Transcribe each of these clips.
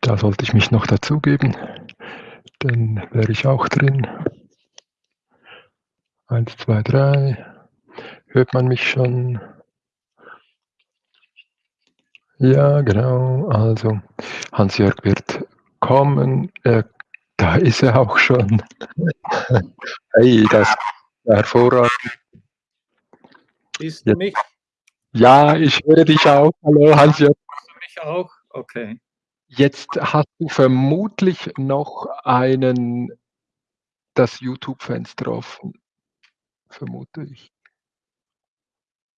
Da sollte ich mich noch dazugeben. Dann wäre ich auch drin. Eins, zwei, drei. Hört man mich schon? Ja, genau. Also, Hans-Jörg wird kommen. Äh, da ist er auch schon. hey, das ist hervorragend. Siehst du mich? Ja, ich höre dich auch. Hallo, Hans-Jörg. Mich auch? Okay. Jetzt hast du vermutlich noch einen das YouTube-Fenster offen, vermute ich.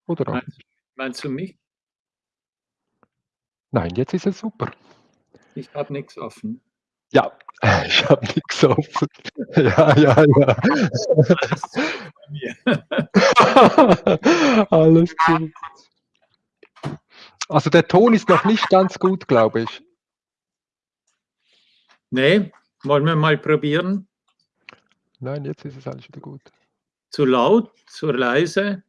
Oder auch Meinst, meinst du mich? Nein, jetzt ist es super. Ich habe nichts offen. Ja, ich habe nichts offen. Ja, ja, ja. Alles gut. Also der Ton ist noch nicht ganz gut, glaube ich. Nee, wollen wir mal probieren? Nein, jetzt ist es alles wieder gut. Zu laut, zu leise?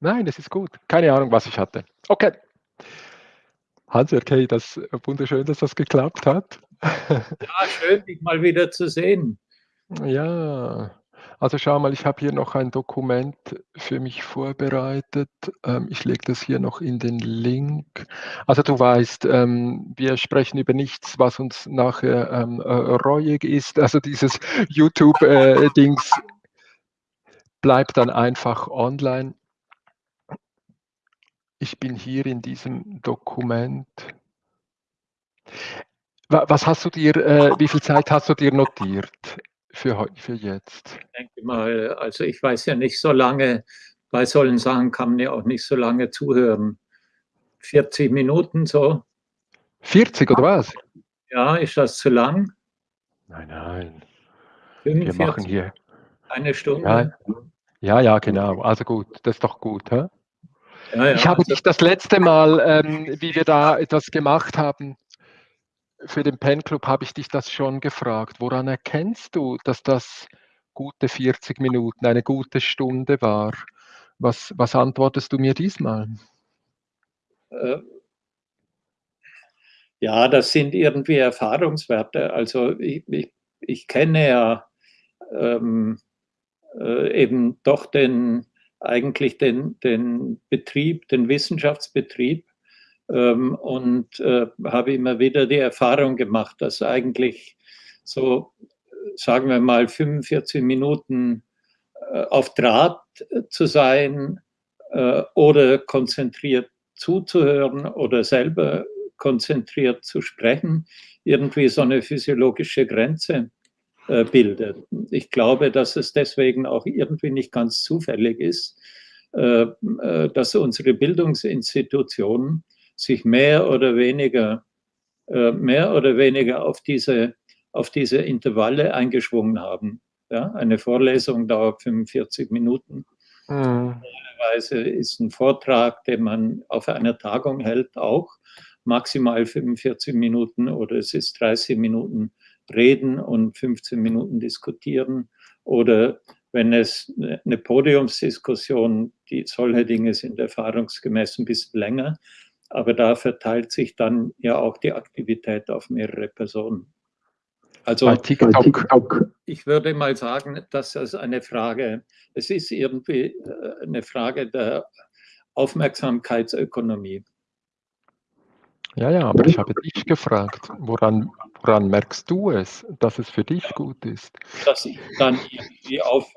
Nein, es ist gut. Keine Ahnung, was ich hatte. Okay. Hans, okay, das ist wunderschön, dass das geklappt hat. Ja, schön, dich mal wieder zu sehen. Ja, also schau mal, ich habe hier noch ein Dokument für mich vorbereitet. Ähm, ich lege das hier noch in den Link. Also du weißt, ähm, wir sprechen über nichts, was uns nachher ähm, äh, reuig ist. Also dieses YouTube-Dings äh, bleibt dann einfach online. Ich bin hier in diesem Dokument. Was hast du dir, äh, wie viel Zeit hast du dir notiert? Für, für jetzt? Ich denke mal, also ich weiß ja nicht so lange, bei solchen Sachen kann man ja auch nicht so lange zuhören. 40 Minuten so. 40 oder was? Ja, ist das zu lang? Nein, nein. 45, Wir machen hier. Eine Stunde? Ja, ja, ja, genau. Also gut, das ist doch gut. Hä? Ja, ja, ich habe also, dich das letzte Mal, ähm, wie wir da etwas gemacht haben, für den Pen Club habe ich dich das schon gefragt. Woran erkennst du, dass das gute 40 Minuten, eine gute Stunde war? Was, was antwortest du mir diesmal? Äh, ja, das sind irgendwie Erfahrungswerte. Also ich, ich, ich kenne ja ähm, äh, eben doch den, eigentlich den, den Betrieb, den Wissenschaftsbetrieb ähm, und äh, habe immer wieder die Erfahrung gemacht, dass eigentlich so, sagen wir mal, 45 Minuten äh, auf Draht zu sein äh, oder konzentriert zuzuhören oder selber konzentriert zu sprechen, irgendwie so eine physiologische Grenze äh, bildet. Ich glaube, dass es deswegen auch irgendwie nicht ganz zufällig ist, äh, äh, dass unsere Bildungsinstitutionen sich mehr oder weniger, äh, mehr oder weniger auf diese, auf diese Intervalle eingeschwungen haben. Ja, eine Vorlesung dauert 45 Minuten. Mhm. Normalerweise ist ein Vortrag, den man auf einer Tagung hält, auch maximal 45 Minuten oder es ist 30 Minuten reden und 15 Minuten diskutieren oder wenn es eine Podiumsdiskussion, die solche Dinge sind erfahrungsgemäß ein bisschen länger, aber da verteilt sich dann ja auch die Aktivität auf mehrere Personen. Also ich würde mal sagen, dass das eine Frage, es ist irgendwie äh, eine Frage der Aufmerksamkeitsökonomie. Ja, ja, aber ich habe dich gefragt, woran, woran merkst du es, dass es für dich gut ist? Dass ich dann irgendwie auf,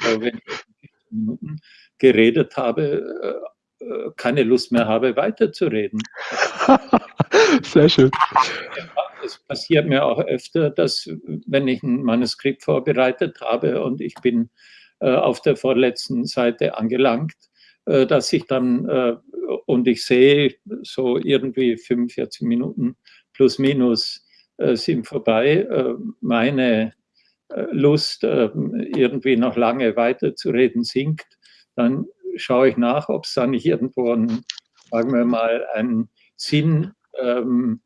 äh, äh wenn ich Minuten geredet habe, keine Lust mehr habe, weiterzureden. Sehr schön. Es passiert mir auch öfter, dass wenn ich ein Manuskript vorbereitet habe und ich bin äh, auf der vorletzten Seite angelangt, äh, dass ich dann äh, und ich sehe so irgendwie 45 Minuten plus minus äh, sind vorbei, äh, meine Lust irgendwie noch lange weiterzureden sinkt, dann schaue ich nach, ob es da nicht irgendwo einen, sagen wir mal, einen Sinn, ähm,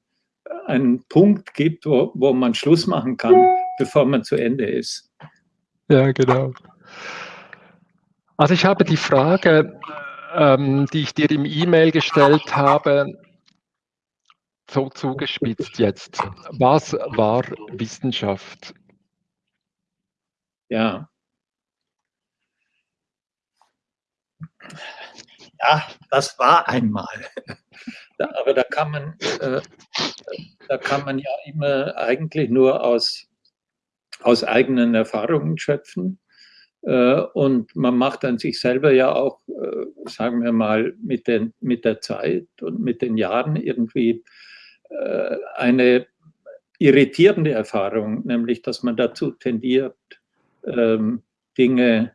einen Punkt gibt, wo, wo man Schluss machen kann, bevor man zu Ende ist. Ja, genau. Also ich habe die Frage, ähm, die ich dir im E-Mail gestellt habe, so zugespitzt jetzt. Was war Wissenschaft? Ja. Ja, das war einmal. Aber da kann man, äh, da kann man ja immer eigentlich nur aus, aus eigenen Erfahrungen schöpfen. Äh, und man macht dann sich selber ja auch, äh, sagen wir mal, mit, den, mit der Zeit und mit den Jahren irgendwie äh, eine irritierende Erfahrung, nämlich dass man dazu tendiert, ähm, Dinge,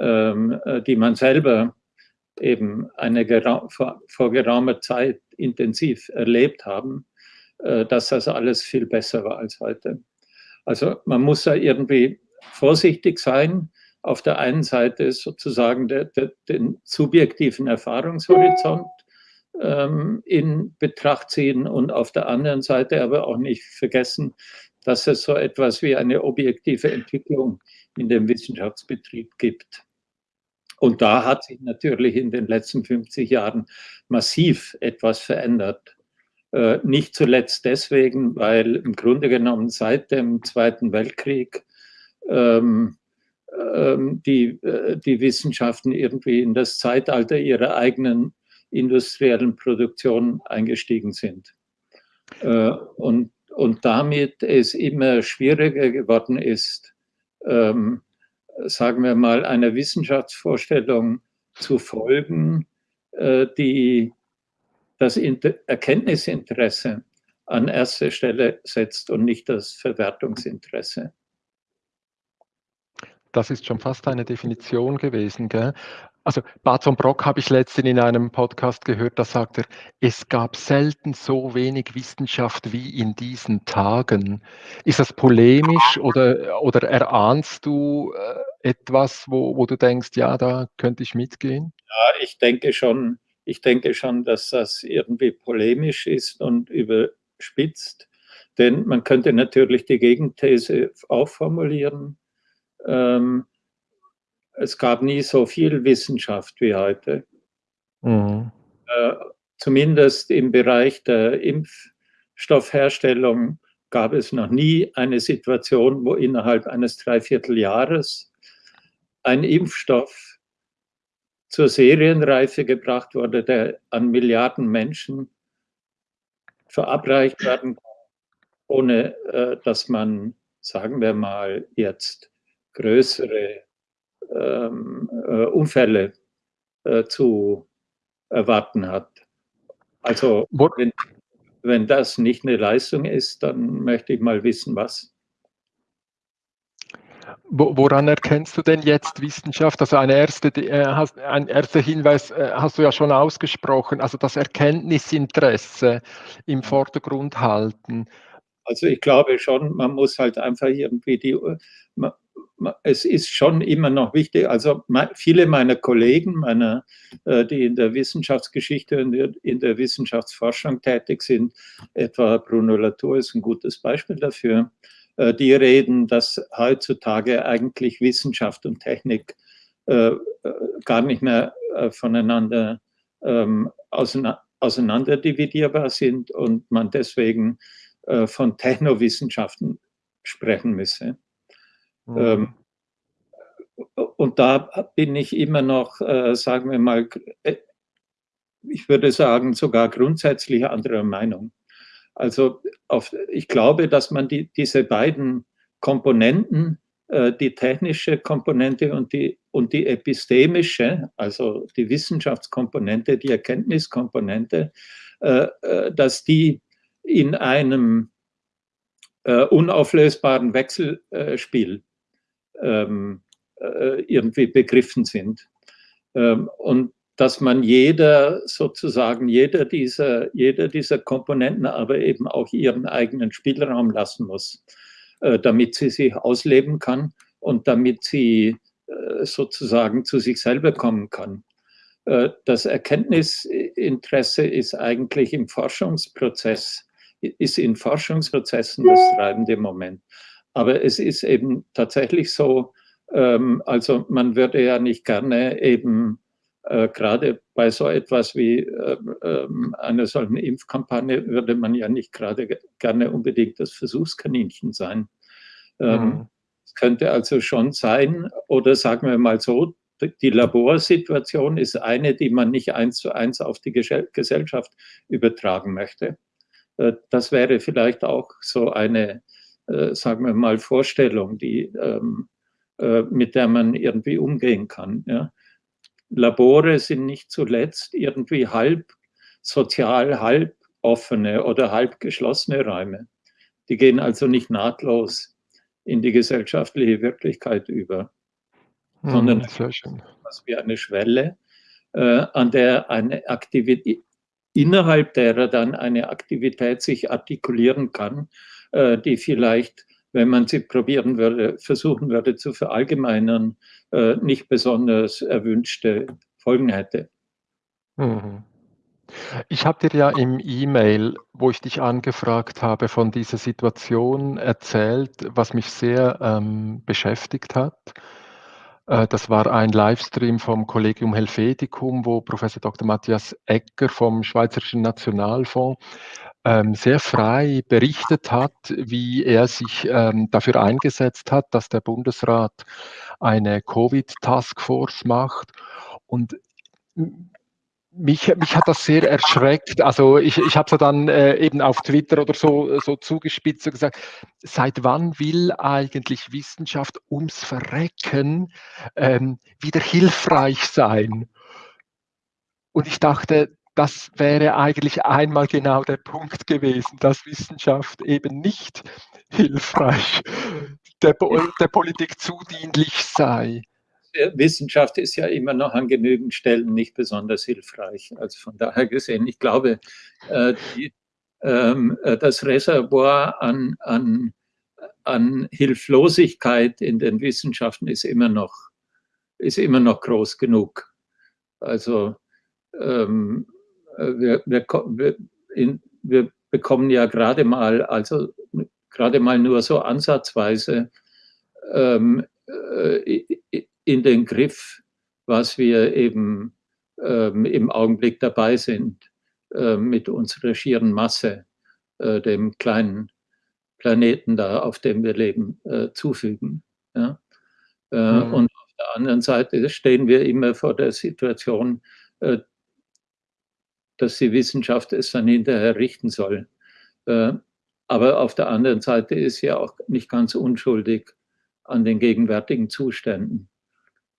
die man selber eben eine vor, vor geraumer Zeit intensiv erlebt haben, dass das alles viel besser war als heute. Also man muss da irgendwie vorsichtig sein, auf der einen Seite sozusagen der, der, den subjektiven Erfahrungshorizont ähm, in Betracht ziehen und auf der anderen Seite aber auch nicht vergessen, dass es so etwas wie eine objektive Entwicklung in dem Wissenschaftsbetrieb gibt. Und da hat sich natürlich in den letzten 50 Jahren massiv etwas verändert. Äh, nicht zuletzt deswegen, weil im Grunde genommen seit dem Zweiten Weltkrieg ähm, ähm, die, äh, die Wissenschaften irgendwie in das Zeitalter ihrer eigenen industriellen Produktion eingestiegen sind. Äh, und, und damit es immer schwieriger geworden ist, ähm, sagen wir mal, einer Wissenschaftsvorstellung zu folgen, äh, die das Inter Erkenntnisinteresse an erster Stelle setzt und nicht das Verwertungsinteresse. Das ist schon fast eine Definition gewesen. Gell? Also Barton Brock habe ich letztens in einem Podcast gehört, da sagt er, es gab selten so wenig Wissenschaft wie in diesen Tagen. Ist das polemisch oder, oder erahnst du äh, etwas, wo, wo du denkst, ja, da könnte ich mitgehen? Ja, ich denke schon, ich denke schon, dass das irgendwie polemisch ist und überspitzt. Denn man könnte natürlich die Gegenthese auch formulieren ähm, es gab nie so viel Wissenschaft wie heute. Mhm. Äh, zumindest im Bereich der Impfstoffherstellung gab es noch nie eine Situation, wo innerhalb eines Dreivierteljahres ein Impfstoff zur Serienreife gebracht wurde, der an Milliarden Menschen verabreicht werden kann, ohne äh, dass man, sagen wir mal, jetzt größere ähm, äh, Unfälle äh, zu erwarten hat. Also wenn, wenn das nicht eine Leistung ist, dann möchte ich mal wissen, was. Woran erkennst du denn jetzt Wissenschaft? Also eine erste, äh, ein erster Hinweis äh, hast du ja schon ausgesprochen, also das Erkenntnisinteresse im Vordergrund halten. Also ich glaube schon, man muss halt einfach irgendwie die, man, es ist schon immer noch wichtig, also viele meiner Kollegen, meiner, äh, die in der Wissenschaftsgeschichte und in der Wissenschaftsforschung tätig sind, etwa Bruno Latour ist ein gutes Beispiel dafür, äh, die reden, dass heutzutage eigentlich Wissenschaft und Technik äh, gar nicht mehr voneinander ähm, auseinander dividierbar sind und man deswegen von Technowissenschaften sprechen müsse. Mhm. und da bin ich immer noch, äh, sagen wir mal, äh, ich würde sagen, sogar grundsätzlich anderer Meinung. Also auf, ich glaube, dass man die, diese beiden Komponenten, äh, die technische Komponente und die, und die epistemische, also die Wissenschaftskomponente, die Erkenntniskomponente, dass die in einem unauflösbaren Wechselspiel ähm, äh, irgendwie begriffen sind. Ähm, und dass man jeder sozusagen, jeder dieser, jeder dieser Komponenten aber eben auch ihren eigenen Spielraum lassen muss, äh, damit sie sich ausleben kann und damit sie äh, sozusagen zu sich selber kommen kann. Äh, das Erkenntnisinteresse ist eigentlich im Forschungsprozess, ist in Forschungsprozessen das treibende Moment. Aber es ist eben tatsächlich so, ähm, also man würde ja nicht gerne eben äh, gerade bei so etwas wie äh, äh, einer solchen Impfkampagne würde man ja nicht gerade gerne unbedingt das Versuchskaninchen sein. Ähm, mhm. Es könnte also schon sein, oder sagen wir mal so, die Laborsituation ist eine, die man nicht eins zu eins auf die Gesellschaft übertragen möchte. Äh, das wäre vielleicht auch so eine, äh, sagen wir mal, Vorstellung, die, ähm, äh, mit der man irgendwie umgehen kann. Ja. Labore sind nicht zuletzt irgendwie halb sozial, halb offene oder halb geschlossene Räume. Die gehen also nicht nahtlos in die gesellschaftliche Wirklichkeit über, hm, sondern was wie eine Schwelle, äh, an der eine Aktivität, innerhalb derer dann eine Aktivität sich artikulieren kann, äh, die vielleicht, wenn man sie probieren würde, versuchen würde zu verallgemeinern, äh, nicht besonders erwünschte Folgen hätte. Mhm. Ich habe dir ja im E-Mail, wo ich dich angefragt habe, von dieser Situation erzählt, was mich sehr ähm, beschäftigt hat. Äh, das war ein Livestream vom Collegium Helveticum, wo Professor Dr. Matthias Ecker vom Schweizerischen Nationalfonds ähm, sehr frei berichtet hat, wie er sich ähm, dafür eingesetzt hat, dass der Bundesrat eine Covid-Taskforce macht. Und mich, mich hat das sehr erschreckt. Also ich, ich habe so dann äh, eben auf Twitter oder so, so zugespitzt und gesagt, seit wann will eigentlich Wissenschaft ums Verrecken ähm, wieder hilfreich sein? Und ich dachte, das wäre eigentlich einmal genau der Punkt gewesen, dass Wissenschaft eben nicht hilfreich der, der Politik zudienlich sei. Wissenschaft ist ja immer noch an genügend Stellen nicht besonders hilfreich. Also von daher gesehen, ich glaube, äh, die, ähm, äh, das Reservoir an, an, an Hilflosigkeit in den Wissenschaften ist immer noch, ist immer noch groß genug. Also ähm, wir, wir, wir, in, wir bekommen ja gerade mal, also gerade mal nur so ansatzweise ähm, äh, in den Griff, was wir eben ähm, im Augenblick dabei sind, äh, mit unserer schieren Masse, äh, dem kleinen Planeten da, auf dem wir leben, äh, zufügen. Ja? Mhm. Und auf der anderen Seite stehen wir immer vor der Situation, äh, dass die Wissenschaft es dann hinterher richten soll. Äh, aber auf der anderen Seite ist sie auch nicht ganz unschuldig an den gegenwärtigen Zuständen.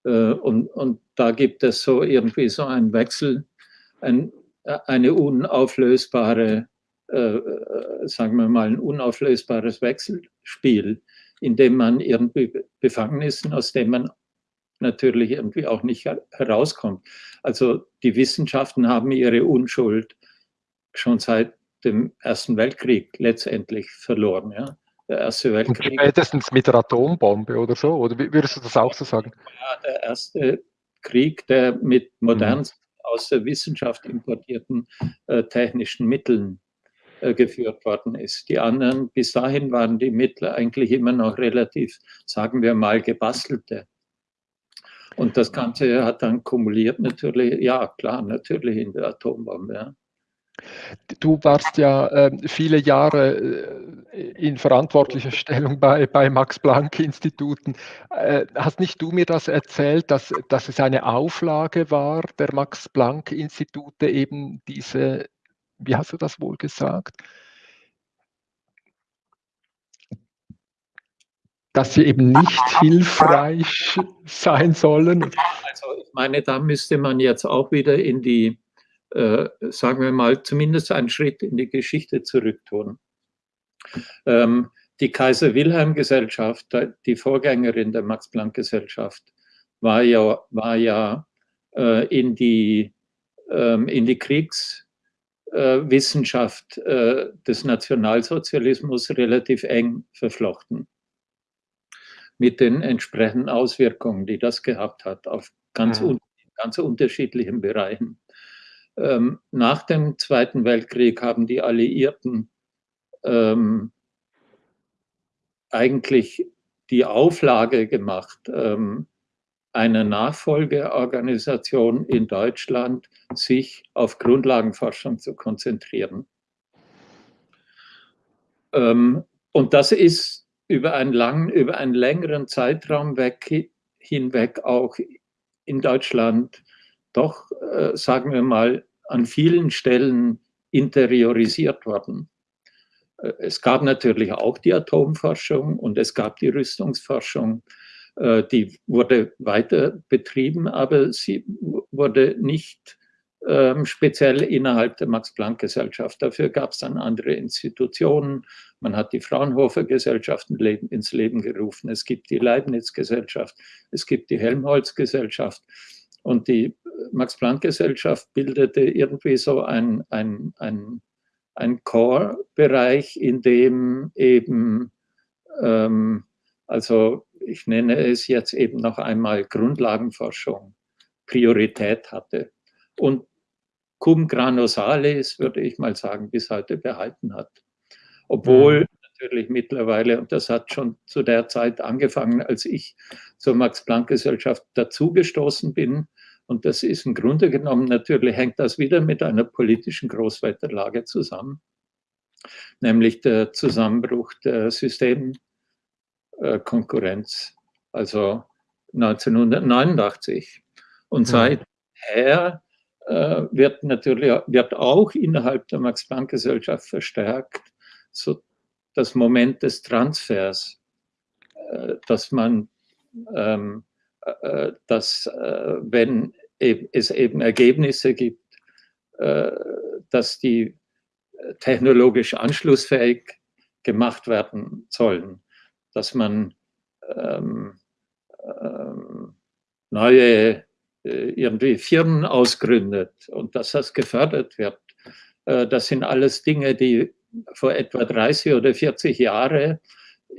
Äh, und, und da gibt es so irgendwie so einen Wechsel, ein, eine unauflösbare, äh, sagen wir mal, ein unauflösbares Wechselspiel, in dem man irgendwie befangen ist und aus dem man natürlich irgendwie auch nicht herauskommt. Also die Wissenschaften haben ihre Unschuld schon seit dem Ersten Weltkrieg letztendlich verloren. Ja der Erste Weltkrieg. Und spätestens mit der Atombombe oder so? Oder würdest du das auch so sagen? Ja, der Erste Krieg, der mit modernen, mhm. aus der Wissenschaft importierten äh, technischen Mitteln äh, geführt worden ist. Die anderen, bis dahin waren die Mittel eigentlich immer noch relativ, sagen wir mal, gebastelte. Und das Ganze hat dann kumuliert natürlich, ja klar, natürlich in der Atombombe. Ja. Du warst ja äh, viele Jahre äh, in verantwortlicher Stellung bei, bei Max-Planck-Instituten. Äh, hast nicht du mir das erzählt, dass, dass es eine Auflage war der Max-Planck-Institute, eben diese, wie hast du das wohl gesagt? Dass sie eben nicht hilfreich sein sollen? Also ich meine, da müsste man jetzt auch wieder in die äh, sagen wir mal, zumindest einen Schritt in die Geschichte zurück tun. Ähm, die Kaiser-Wilhelm-Gesellschaft, die Vorgängerin der Max-Planck-Gesellschaft, war ja, war ja äh, in, die, ähm, in die Kriegswissenschaft äh, des Nationalsozialismus relativ eng verflochten. Mit den entsprechenden Auswirkungen, die das gehabt hat auf ganz, mhm. un ganz unterschiedlichen Bereichen. Ähm, nach dem Zweiten Weltkrieg haben die Alliierten ähm, eigentlich die Auflage gemacht, ähm, eine Nachfolgeorganisation in Deutschland, sich auf Grundlagenforschung zu konzentrieren. Ähm, und das ist über einen langen, über einen längeren Zeitraum weg, hinweg auch in Deutschland doch, äh, sagen wir mal, an vielen Stellen interiorisiert worden. Äh, es gab natürlich auch die Atomforschung und es gab die Rüstungsforschung. Äh, die wurde weiter betrieben, aber sie wurde nicht ähm, speziell innerhalb der Max-Planck-Gesellschaft. Dafür gab es dann andere Institutionen. Man hat die Fraunhofer-Gesellschaft ins Leben gerufen. Es gibt die Leibniz-Gesellschaft. Es gibt die Helmholtz-Gesellschaft. Und die Max-Planck-Gesellschaft bildete irgendwie so ein, ein, ein, ein Core-Bereich, in dem eben, ähm, also ich nenne es jetzt eben noch einmal Grundlagenforschung, Priorität hatte. Und cum grano salis, würde ich mal sagen, bis heute behalten hat. Obwohl mhm. natürlich mittlerweile, und das hat schon zu der Zeit angefangen, als ich zur Max-Planck-Gesellschaft dazugestoßen bin, und das ist im Grunde genommen natürlich, hängt das wieder mit einer politischen Großwetterlage zusammen, nämlich der Zusammenbruch der Systemkonkurrenz, also 1989. Und seither äh, wird natürlich wird auch innerhalb der Max-Planck-Gesellschaft verstärkt so das Moment des Transfers, äh, dass man, ähm, äh, dass wenn es eben Ergebnisse gibt, dass die technologisch anschlussfähig gemacht werden sollen, dass man ähm, ähm, neue äh, irgendwie Firmen ausgründet und dass das gefördert wird. Äh, das sind alles Dinge, die vor etwa 30 oder 40 Jahren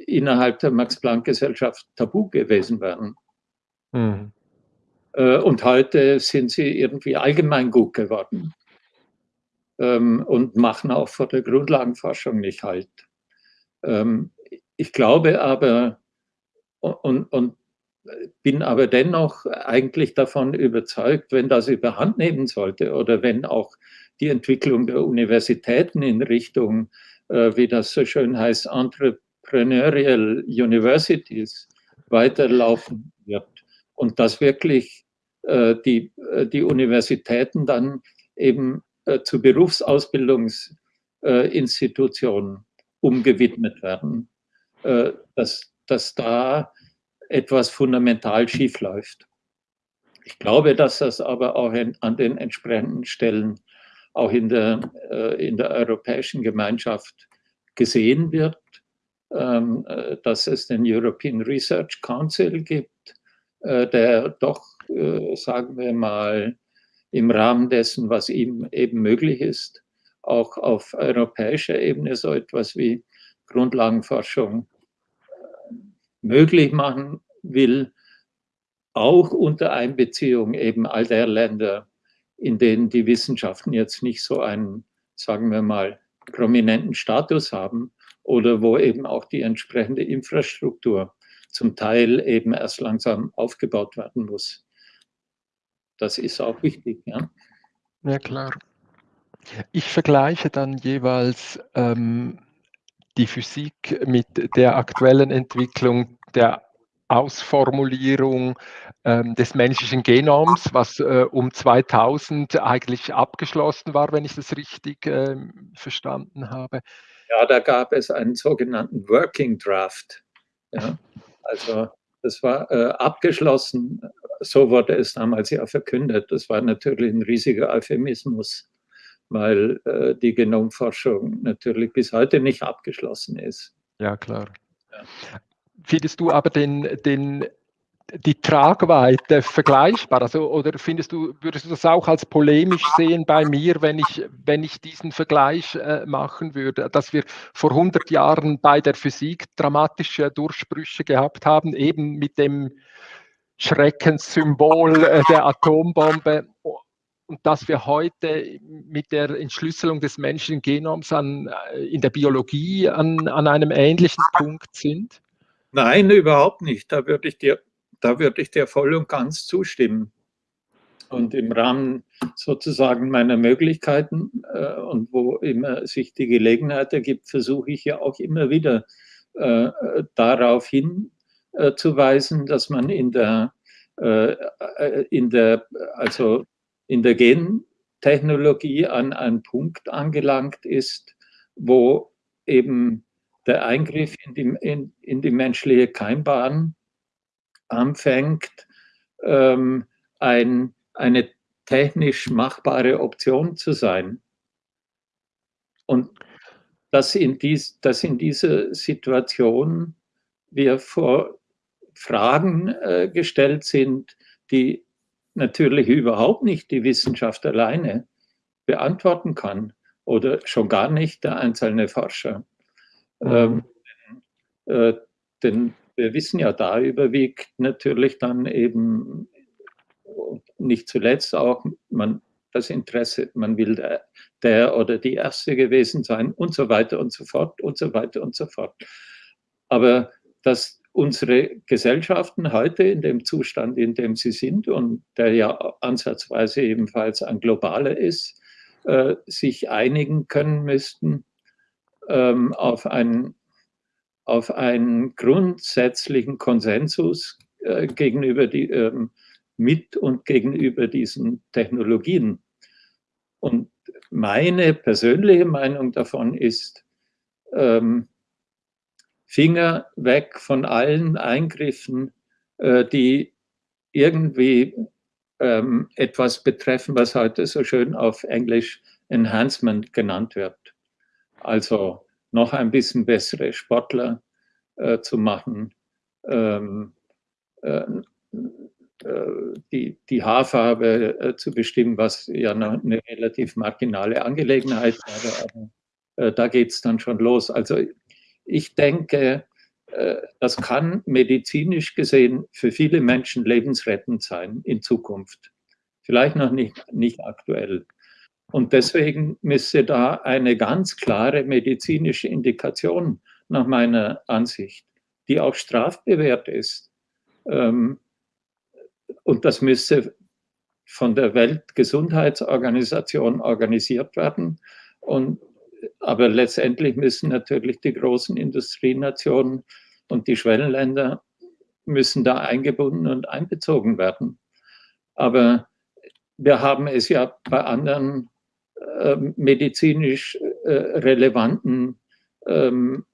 innerhalb der Max-Planck-Gesellschaft tabu gewesen wären. Mhm. Und heute sind sie irgendwie allgemein gut geworden ähm, und machen auch vor der Grundlagenforschung nicht halt. Ähm, ich glaube aber, und, und bin aber dennoch eigentlich davon überzeugt, wenn das überhand nehmen sollte oder wenn auch die Entwicklung der Universitäten in Richtung, äh, wie das so schön heißt, Entrepreneurial Universities weiterlaufen wird und dass wirklich äh, die, äh, die Universitäten dann eben äh, zu Berufsausbildungsinstitutionen umgewidmet werden, äh, dass, dass da etwas fundamental schief läuft. Ich glaube, dass das aber auch in, an den entsprechenden Stellen auch in der, äh, in der Europäischen Gemeinschaft gesehen wird, ähm, äh, dass es den European Research Council gibt, äh, der doch, äh, sagen wir mal, im Rahmen dessen, was ihm eben möglich ist, auch auf europäischer Ebene so etwas wie Grundlagenforschung möglich machen will, auch unter Einbeziehung eben all der Länder, in denen die Wissenschaften jetzt nicht so einen, sagen wir mal, prominenten Status haben oder wo eben auch die entsprechende Infrastruktur zum Teil eben erst langsam aufgebaut werden muss. Das ist auch wichtig. Ja, ja klar. Ich vergleiche dann jeweils ähm, die Physik mit der aktuellen Entwicklung der Ausformulierung ähm, des menschlichen Genoms, was äh, um 2000 eigentlich abgeschlossen war, wenn ich das richtig äh, verstanden habe. Ja, da gab es einen sogenannten Working Draft. Ja. Also das war äh, abgeschlossen, so wurde es damals ja verkündet. Das war natürlich ein riesiger Euphemismus weil äh, die Genomforschung natürlich bis heute nicht abgeschlossen ist. Ja, klar. Ja. Findest du aber den, den, die Tragweite vergleichbar? Also, oder findest du, würdest du das auch als polemisch sehen bei mir, wenn ich, wenn ich diesen Vergleich äh, machen würde, dass wir vor 100 Jahren bei der Physik dramatische Durchbrüche gehabt haben, eben mit dem Schreckenssymbol äh, der Atombombe und dass wir heute mit der Entschlüsselung des menschlichen Genoms an, äh, in der Biologie an, an einem ähnlichen Punkt sind? Nein, überhaupt nicht. Da würde ich dir da würde ich dir voll und ganz zustimmen. Und im Rahmen sozusagen meiner Möglichkeiten äh, und wo immer sich die Gelegenheit ergibt, versuche ich ja auch immer wieder äh, darauf hinzuweisen, äh, dass man in der, äh, äh, in der, also in der Gentechnologie an einen Punkt angelangt ist, wo eben der Eingriff in die, in, in die menschliche Keimbahn anfängt, ähm, ein, eine technisch machbare Option zu sein. Und dass in, dies, dass in dieser Situation wir vor Fragen äh, gestellt sind, die natürlich überhaupt nicht die Wissenschaft alleine beantworten kann oder schon gar nicht der einzelne Forscher. Mhm. Ähm, äh, denn wir wissen ja, da überwiegt natürlich dann eben nicht zuletzt auch man, das Interesse, man will der, der oder die Erste gewesen sein und so weiter und so fort und so weiter und so fort. Aber dass unsere Gesellschaften heute in dem Zustand, in dem sie sind und der ja ansatzweise ebenfalls ein globaler ist, äh, sich einigen können müssten ähm, auf, einen, auf einen grundsätzlichen Konsensus äh, gegenüber die, ähm, mit und gegenüber diesen Technologien. Und meine persönliche Meinung davon ist, ähm, Finger weg von allen Eingriffen, äh, die irgendwie ähm, etwas betreffen, was heute so schön auf Englisch Enhancement genannt wird. Also noch ein bisschen bessere Sportler äh, zu machen, ähm, äh, äh, die, die Haarfarbe äh, zu bestimmen, was ja noch eine relativ marginale Angelegenheit war. Aber äh, da geht es dann schon los. Also ich denke, das kann medizinisch gesehen für viele Menschen lebensrettend sein in Zukunft. Vielleicht noch nicht, nicht aktuell. Und deswegen müsste da eine ganz klare medizinische Indikation nach meiner Ansicht, die auch strafbewehrt ist, ähm, und das müsste von der Weltgesundheitsorganisation organisiert werden. Und, aber letztendlich müssen natürlich die großen Industrienationen und die Schwellenländer müssen da eingebunden und einbezogen werden. Aber wir haben es ja bei anderen äh, medizinisch äh, relevanten ähm,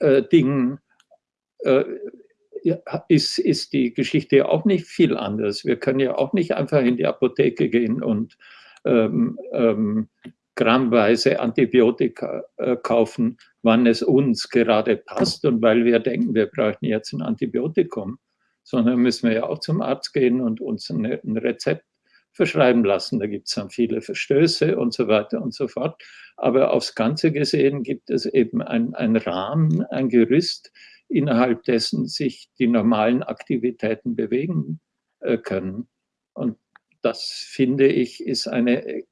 äh, Dingen äh, ist, ist die Geschichte auch nicht viel anders. Wir können ja auch nicht einfach in die Apotheke gehen und ähm, ähm, grammweise Antibiotika äh, kaufen, wann es uns gerade passt und weil wir denken, wir brauchen jetzt ein Antibiotikum, sondern müssen wir ja auch zum Arzt gehen und uns ein, ein Rezept verschreiben lassen. Da gibt es dann viele Verstöße und so weiter und so fort. Aber aufs Ganze gesehen gibt es eben einen Rahmen, ein Gerüst, innerhalb dessen sich die normalen Aktivitäten bewegen äh, können. Und das finde ich ist eine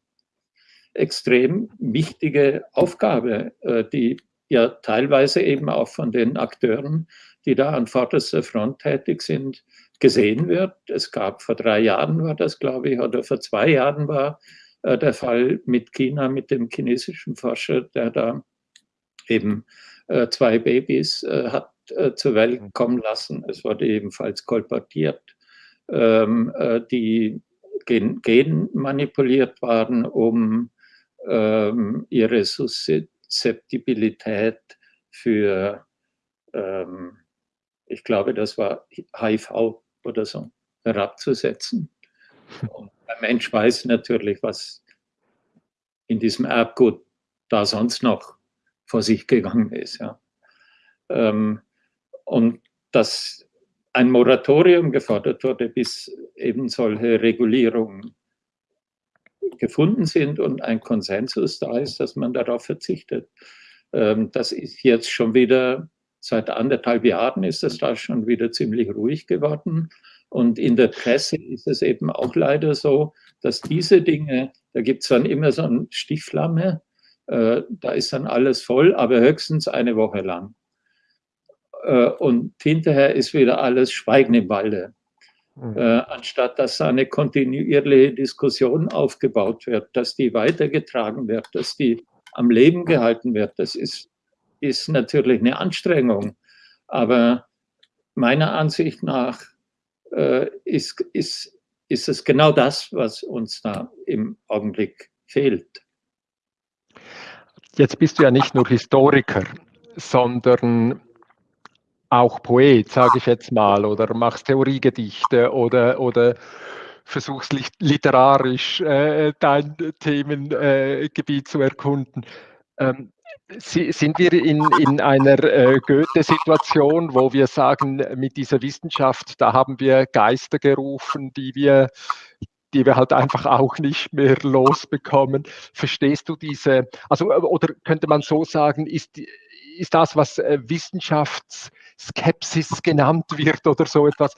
extrem wichtige Aufgabe, äh, die ja teilweise eben auch von den Akteuren, die da an vorderster Front tätig sind, gesehen wird. Es gab vor drei Jahren war das, glaube ich, oder vor zwei Jahren war äh, der Fall mit China, mit dem chinesischen Forscher, der da eben äh, zwei Babys äh, hat zur Welt mhm. kommen lassen. Es wurde ebenfalls kolportiert, ähm, äh, die gen, gen, manipuliert waren, um ähm, ihre Suszeptibilität für, ähm, ich glaube, das war HIV oder so, herabzusetzen. Und der Mensch weiß natürlich, was in diesem Erbgut da sonst noch vor sich gegangen ist. Ja. Ähm, und dass ein Moratorium gefordert wurde, bis eben solche Regulierungen gefunden sind und ein Konsensus da ist, dass man darauf verzichtet. Ähm, das ist jetzt schon wieder, seit anderthalb Jahren ist es da schon wieder ziemlich ruhig geworden. Und in der Presse ist es eben auch leider so, dass diese Dinge, da gibt es dann immer so eine Stichflamme, äh, da ist dann alles voll, aber höchstens eine Woche lang. Äh, und hinterher ist wieder alles Schweigen im Walde. Mhm. äh, anstatt dass eine kontinuierliche Diskussion aufgebaut wird, dass die weitergetragen wird, dass die am Leben gehalten wird. Das ist, ist natürlich eine Anstrengung, aber meiner Ansicht nach äh, ist, ist, ist es genau das, was uns da im Augenblick fehlt. Jetzt bist du ja nicht nur Historiker, sondern auch Poet, sage ich jetzt mal, oder machst Theoriegedichte oder, oder versuchst literarisch äh, dein Themengebiet äh, zu erkunden. Ähm, sind wir in, in einer äh, Goethe-Situation, wo wir sagen, mit dieser Wissenschaft, da haben wir Geister gerufen, die wir, die wir halt einfach auch nicht mehr losbekommen. Verstehst du diese, also oder könnte man so sagen, ist, ist das, was äh, Wissenschaftsskepsis genannt wird oder so etwas,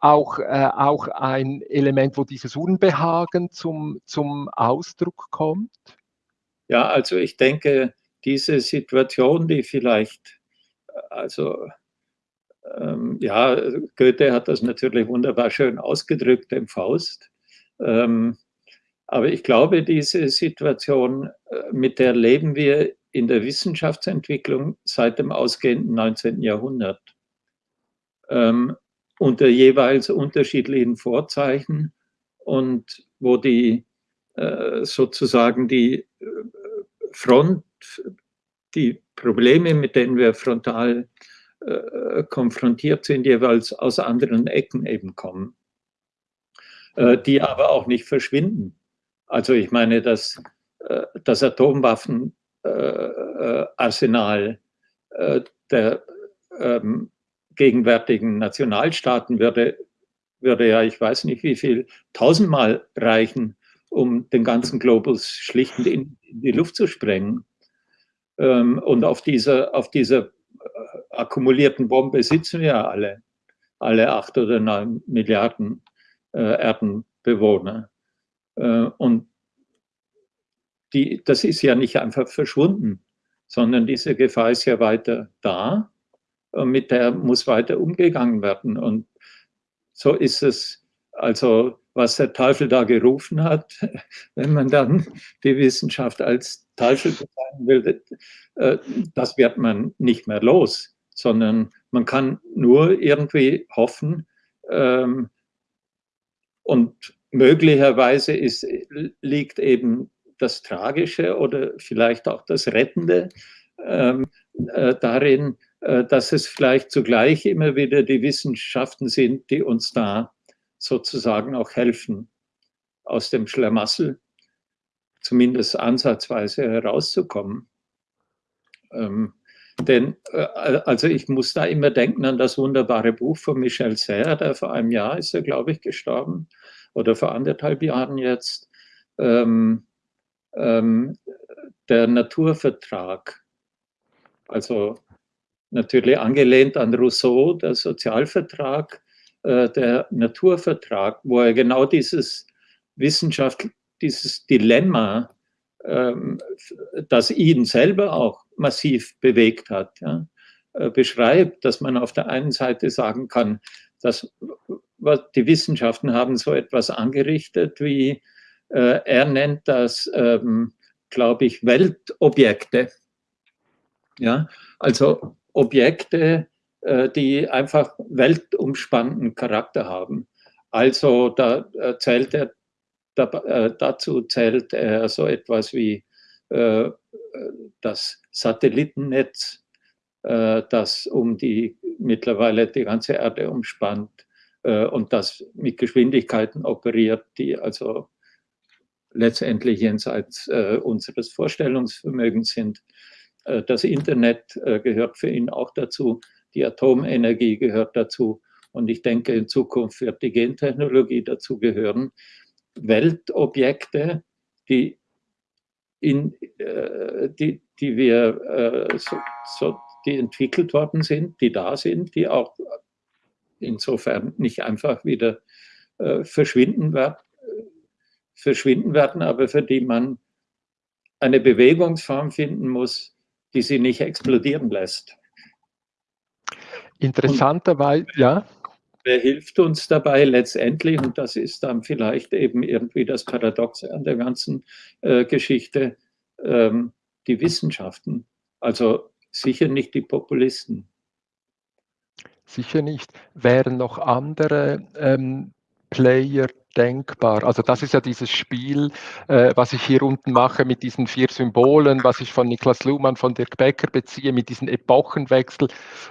auch, äh, auch ein Element, wo dieses Unbehagen zum, zum Ausdruck kommt? Ja, also ich denke, diese Situation, die vielleicht, also ähm, ja, Goethe hat das natürlich wunderbar schön ausgedrückt im Faust. Ähm, aber ich glaube, diese Situation, äh, mit der leben wir in der Wissenschaftsentwicklung seit dem ausgehenden 19. Jahrhundert. Ähm, unter jeweils unterschiedlichen Vorzeichen und wo die äh, sozusagen die äh, Front, die Probleme, mit denen wir frontal äh, konfrontiert sind, jeweils aus anderen Ecken eben kommen, äh, die aber auch nicht verschwinden. Also ich meine, dass äh, das Atomwaffenarsenal äh, der ähm, gegenwärtigen Nationalstaaten würde, würde ja, ich weiß nicht wie viel, tausendmal reichen, um den ganzen Globus schlicht in, in die Luft zu sprengen. Ähm, und auf dieser, auf dieser äh, akkumulierten Bombe sitzen wir alle, alle acht oder neun Milliarden äh, Erdenbewohner. Äh, und die, das ist ja nicht einfach verschwunden, sondern diese Gefahr ist ja weiter da und mit der muss weiter umgegangen werden. Und so ist es, also was der Teufel da gerufen hat, wenn man dann die Wissenschaft als Teufel bezeichnen will, äh, das wird man nicht mehr los, sondern man kann nur irgendwie hoffen ähm, und möglicherweise ist, liegt eben das Tragische oder vielleicht auch das Rettende ähm, äh, darin, äh, dass es vielleicht zugleich immer wieder die Wissenschaften sind, die uns da sozusagen auch helfen, aus dem Schlamassel zumindest ansatzweise herauszukommen. Ähm, denn, äh, also ich muss da immer denken an das wunderbare Buch von Michel Serre, der vor einem Jahr ist er, glaube ich, gestorben, oder vor anderthalb Jahren jetzt, ähm, ähm, der Naturvertrag. Also natürlich angelehnt an Rousseau, der Sozialvertrag, äh, der Naturvertrag, wo er genau dieses Wissenschaft, dieses Dilemma, ähm, das ihn selber auch massiv bewegt hat, ja, äh, beschreibt, dass man auf der einen Seite sagen kann, dass die Wissenschaften haben so etwas angerichtet, wie äh, er nennt das, ähm, glaube ich, Weltobjekte. Ja, also Objekte, äh, die einfach weltumspannenden Charakter haben. Also da äh, zählt er, da, äh, dazu zählt er so etwas wie das Satellitennetz, das um die mittlerweile die ganze Erde umspannt und das mit Geschwindigkeiten operiert, die also letztendlich jenseits unseres Vorstellungsvermögens sind. Das Internet gehört für ihn auch dazu die Atomenergie gehört dazu. Und ich denke, in Zukunft wird die Gentechnologie dazu gehören. Weltobjekte, die, in, äh, die, die wir äh, so, so, die entwickelt worden sind, die da sind, die auch insofern nicht einfach wieder äh, verschwinden, wird, verschwinden werden, aber für die man eine Bewegungsform finden muss, die sie nicht explodieren lässt. Interessanterweise, ja. wer hilft uns dabei letztendlich? Und das ist dann vielleicht eben irgendwie das Paradoxe an der ganzen äh, Geschichte, ähm, die Wissenschaften. Also sicher nicht die Populisten. Sicher nicht. Wären noch andere ähm, Player denkbar. Also das ist ja dieses Spiel, äh, was ich hier unten mache mit diesen vier Symbolen, was ich von Niklas Luhmann, von Dirk Becker beziehe, mit diesen Epochenwechsel,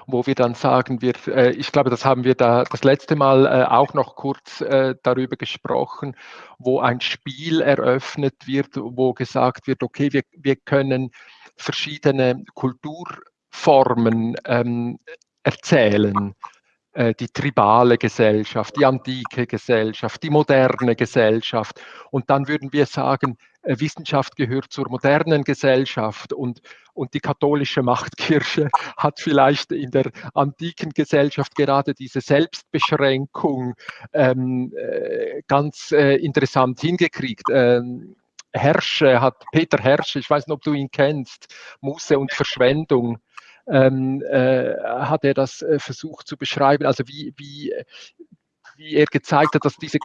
wo wir dann sagen, wir, äh, ich glaube, das haben wir da das letzte Mal äh, auch noch kurz äh, darüber gesprochen, wo ein Spiel eröffnet wird, wo gesagt wird, okay, wir, wir können verschiedene Kulturformen ähm, erzählen äh, die tribale Gesellschaft, die antike Gesellschaft, die moderne Gesellschaft. Und dann würden wir sagen, äh, Wissenschaft gehört zur modernen Gesellschaft und, und die katholische Machtkirche hat vielleicht in der antiken Gesellschaft gerade diese Selbstbeschränkung ähm, äh, ganz äh, interessant hingekriegt. Ähm, Herrsche hat, Peter Herrsche, ich weiß nicht, ob du ihn kennst, Muße und Verschwendung ähm, äh, hat er das äh, versucht zu beschreiben, also wie, wie, wie er gezeigt hat, dass, diese,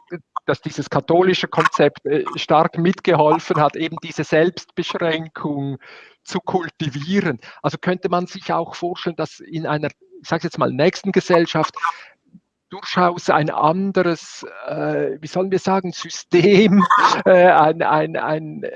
dass dieses katholische Konzept äh, stark mitgeholfen hat, eben diese Selbstbeschränkung zu kultivieren. Also könnte man sich auch vorstellen, dass in einer, ich sage jetzt mal, nächsten Gesellschaft durchaus ein anderes, äh, wie sollen wir sagen, System, äh, ein, ein, ein äh,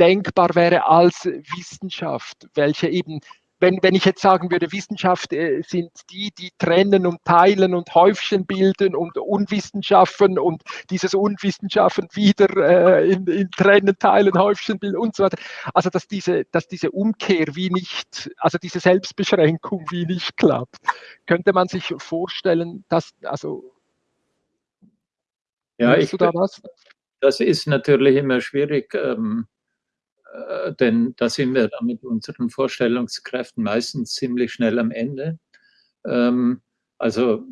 denkbar wäre als Wissenschaft, welche eben wenn, wenn ich jetzt sagen würde, Wissenschaft äh, sind die, die trennen und teilen und Häufchen bilden und Unwissenschaften und dieses Unwissenschaften wieder äh, in, in, trennen, teilen, Häufchen bilden und so weiter. Also dass diese, dass diese Umkehr wie nicht, also diese Selbstbeschränkung wie nicht klappt. Könnte man sich vorstellen, dass, also ja, ich, da was? Das ist natürlich immer schwierig. Ähm äh, denn da sind wir dann mit unseren Vorstellungskräften meistens ziemlich schnell am Ende. Ähm, also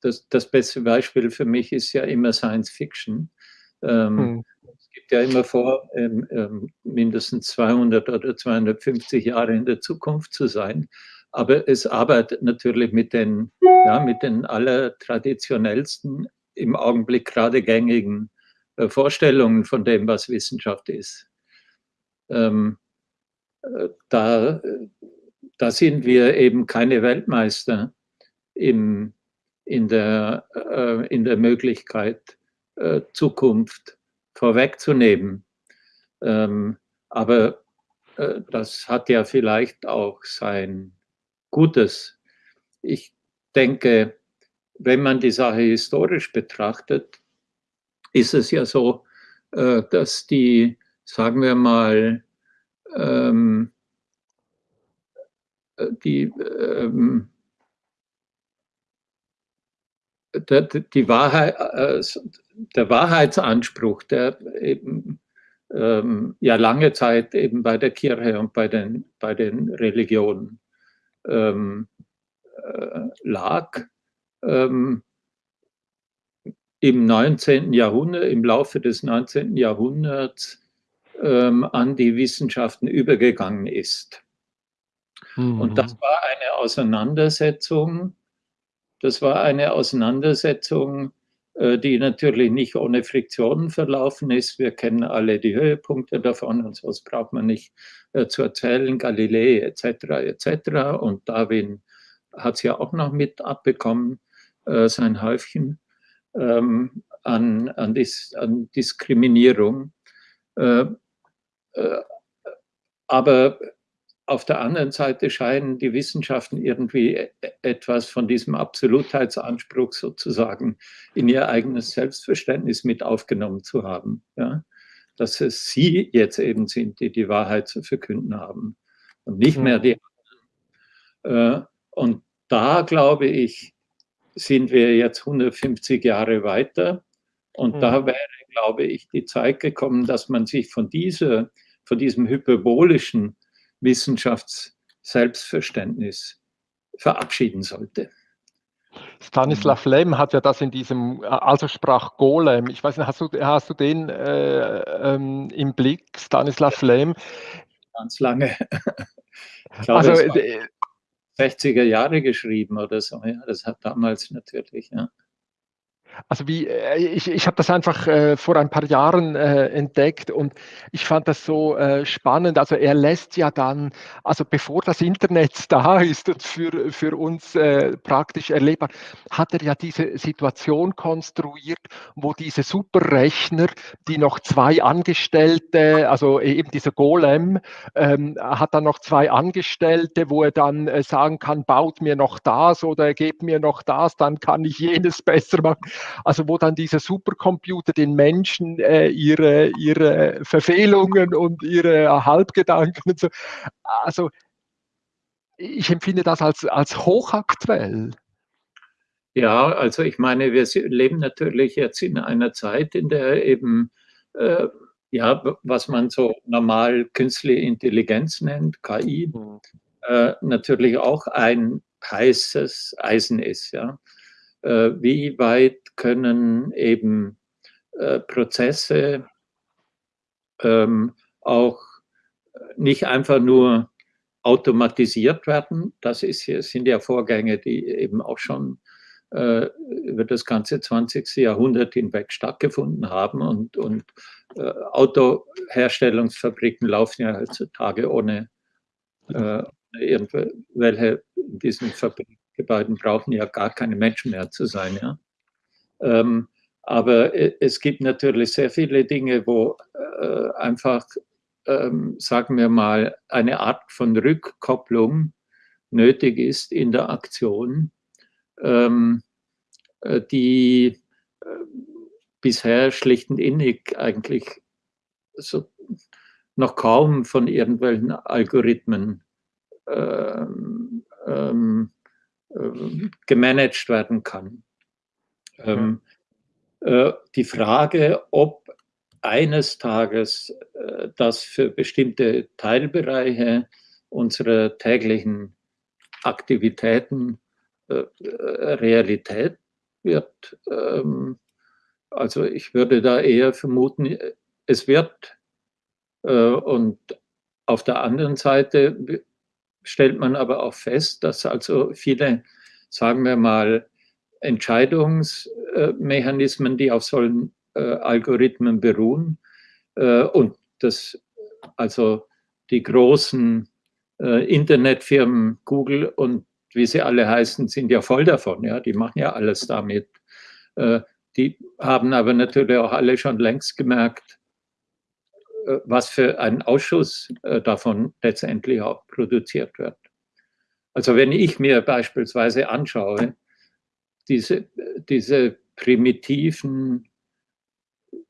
das, das, beste Beispiel für mich ist ja immer Science Fiction. Ähm, hm. Es gibt ja immer vor, ähm, ähm mindestens 200 oder 250 Jahre in der Zukunft zu sein. Aber es arbeitet natürlich mit den, ja, mit den allertraditionellsten, im Augenblick gerade gängigen äh, Vorstellungen von dem, was Wissenschaft ist ähm, äh, da, da sind wir eben keine Weltmeister im, in, der, äh, in der Möglichkeit, äh, Zukunft vorwegzunehmen. Ähm, aber äh, das hat ja vielleicht auch sein Gutes. Ich denke, wenn man die Sache historisch betrachtet, ist es ja so, äh, dass die sagen wir mal, ähm, äh, die, ähm, der, die Wahrheit, äh, der Wahrheitsanspruch, der eben ähm, ja lange Zeit eben bei der Kirche und bei den, bei den Religionen ähm, äh, lag, ähm, im 19. Jahrhundert, im Laufe des 19. Jahrhunderts ähm, an die Wissenschaften übergegangen ist. Mhm. Und das war eine Auseinandersetzung, das war eine Auseinandersetzung, äh, die natürlich nicht ohne Friktionen verlaufen ist. Wir kennen alle die Höhepunkte davon und sonst braucht man nicht äh, zu erzählen, Galilei etc. etc. Und Darwin hat es ja auch noch mit abbekommen, äh, sein Häufchen ähm, an, an, Dis, an Diskriminierung. Äh, aber auf der anderen Seite scheinen die Wissenschaften irgendwie e-, etwas von diesem Absolutheitsanspruch sozusagen in ihr eigenes Selbstverständnis mit aufgenommen zu haben. Ja? Dass es sie jetzt eben sind, die die Wahrheit zu verkünden haben und nicht mehr die anderen. Äh, und da, glaube ich, sind wir jetzt 150 Jahre weiter. Und mhm. da wäre glaube ich, die Zeit gekommen, dass man sich von, dieser, von diesem hyperbolischen Wissenschaftsselbstverständnis verabschieden sollte. Stanislav Lem hat ja das in diesem, also sprach Golem, ich weiß nicht, hast du, hast du den äh, ähm, im Blick, Stanislav Lem? Ganz lange. Glaube, also, 60er Jahre geschrieben oder so. Ja, das hat damals natürlich, ja. Also wie, äh, ich, ich habe das einfach äh, vor ein paar Jahren äh, entdeckt und ich fand das so äh, spannend. Also er lässt ja dann, also bevor das Internet da ist und für, für uns äh, praktisch erlebbar, hat er ja diese Situation konstruiert, wo diese Superrechner, die noch zwei Angestellte, also eben dieser Golem, ähm, hat dann noch zwei Angestellte, wo er dann äh, sagen kann, baut mir noch das oder gebt mir noch das, dann kann ich jenes besser machen. Also wo dann dieser Supercomputer den Menschen äh, ihre, ihre Verfehlungen und ihre Halbgedanken und so. Also ich empfinde das als, als hochaktuell. Ja, also ich meine, wir leben natürlich jetzt in einer Zeit, in der eben, äh, ja, was man so normal künstliche Intelligenz nennt, KI, mhm. äh, natürlich auch ein heißes Eisen ist. Ja. Äh, wie weit können eben äh, Prozesse ähm, auch nicht einfach nur automatisiert werden. Das ist, sind ja Vorgänge, die eben auch schon äh, über das ganze 20. Jahrhundert hinweg stattgefunden haben. Und, und äh, Autoherstellungsfabriken laufen ja heutzutage ohne äh, irgendwelche in diesen Fabriken Gebäuden brauchen ja gar keine Menschen mehr zu sein. Ja? Ähm, aber es gibt natürlich sehr viele Dinge, wo äh, einfach, ähm, sagen wir mal, eine Art von Rückkopplung nötig ist in der Aktion, ähm, äh, die äh, bisher schlicht und innig eigentlich so noch kaum von irgendwelchen Algorithmen ähm, ähm, äh, gemanagt werden kann. Ähm, äh, die Frage, ob eines Tages äh, das für bestimmte Teilbereiche unserer täglichen Aktivitäten äh, Realität wird. Ähm, also ich würde da eher vermuten, es wird. Und auf der anderen Seite stellt man aber auch fest, dass also viele, sagen wir mal, Entscheidungsmechanismen, die auf solchen äh, Algorithmen beruhen äh, und das, also die großen äh, Internetfirmen Google und wie sie alle heißen, sind ja voll davon. Ja, die machen ja alles damit. Die haben aber natürlich auch alle schon längst gemerkt, was für ein Ausschuss äh, davon letztendlich auch produziert wird. Also wenn ich mir beispielsweise anschaue, diese, diese primitiven